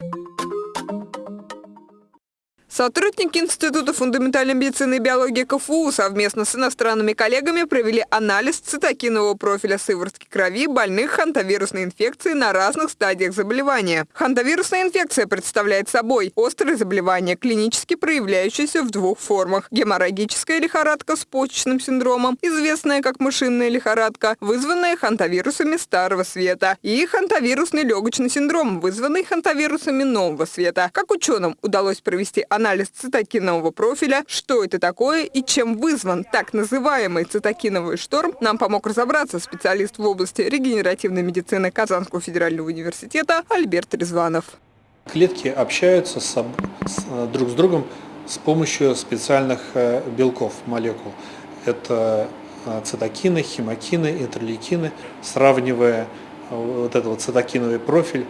you Сотрудники Института фундаментальной медицины и биологии КФУ совместно с иностранными коллегами провели анализ цитокинового профиля сыворотки крови больных хантавирусной инфекцией на разных стадиях заболевания. Хантавирусная инфекция представляет собой острое заболевание, клинически проявляющееся в двух формах. Геморрагическая лихорадка с почечным синдромом, известная как мышиная лихорадка, вызванная хантавирусами старого света, и хантавирусный легочный синдром, вызванный хантавирусами нового света. Как ученым удалось провести анализ анализ цитокинового профиля, что это такое и чем вызван так называемый цитокиновый шторм, нам помог разобраться специалист в области регенеративной медицины Казанского федерального университета Альберт Резванов. Клетки общаются с, с, друг с другом с помощью специальных э, белков, молекул. Это э, цитокины, химокины, интерлейкины. Сравнивая э, вот этот вот цитокиновый профиль,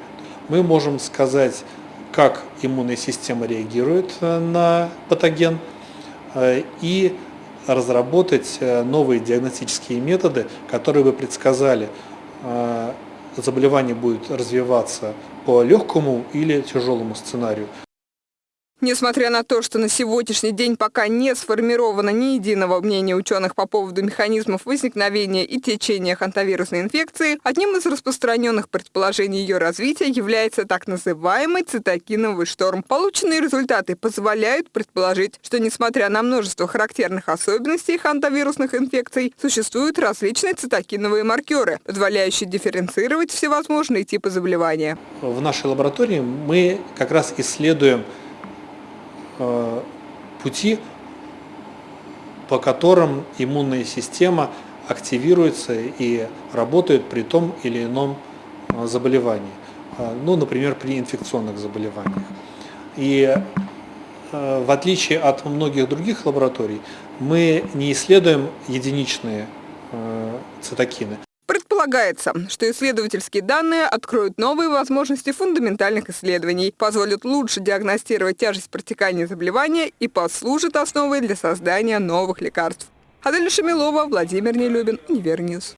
мы можем сказать как иммунная система реагирует э, на патоген э, и разработать э, новые диагностические методы, которые бы предсказали, заболевание будет развиваться по легкому или тяжелому сценарию. Несмотря на то, что на сегодняшний день пока не сформировано ни единого мнения ученых по поводу механизмов возникновения и течения хантавирусной инфекции, одним из распространенных предположений ее развития является так называемый цитокиновый шторм. Полученные результаты позволяют предположить, что несмотря на множество характерных особенностей хантавирусных инфекций, существуют различные цитокиновые маркеры, позволяющие дифференцировать всевозможные типы заболевания. В нашей лаборатории мы как раз исследуем пути, по которым иммунная система активируется и работает при том или ином э, заболевании. Э, ну, например, при инфекционных заболеваниях. И в отличие от многих других лабораторий, мы не исследуем единичные цитокины. Предполагается, что исследовательские данные откроют новые возможности фундаментальных исследований, позволят лучше диагностировать тяжесть протекания заболевания и послужат основой для создания новых лекарств. Адель Шамилова, Владимир Нелюбин, Универньюз.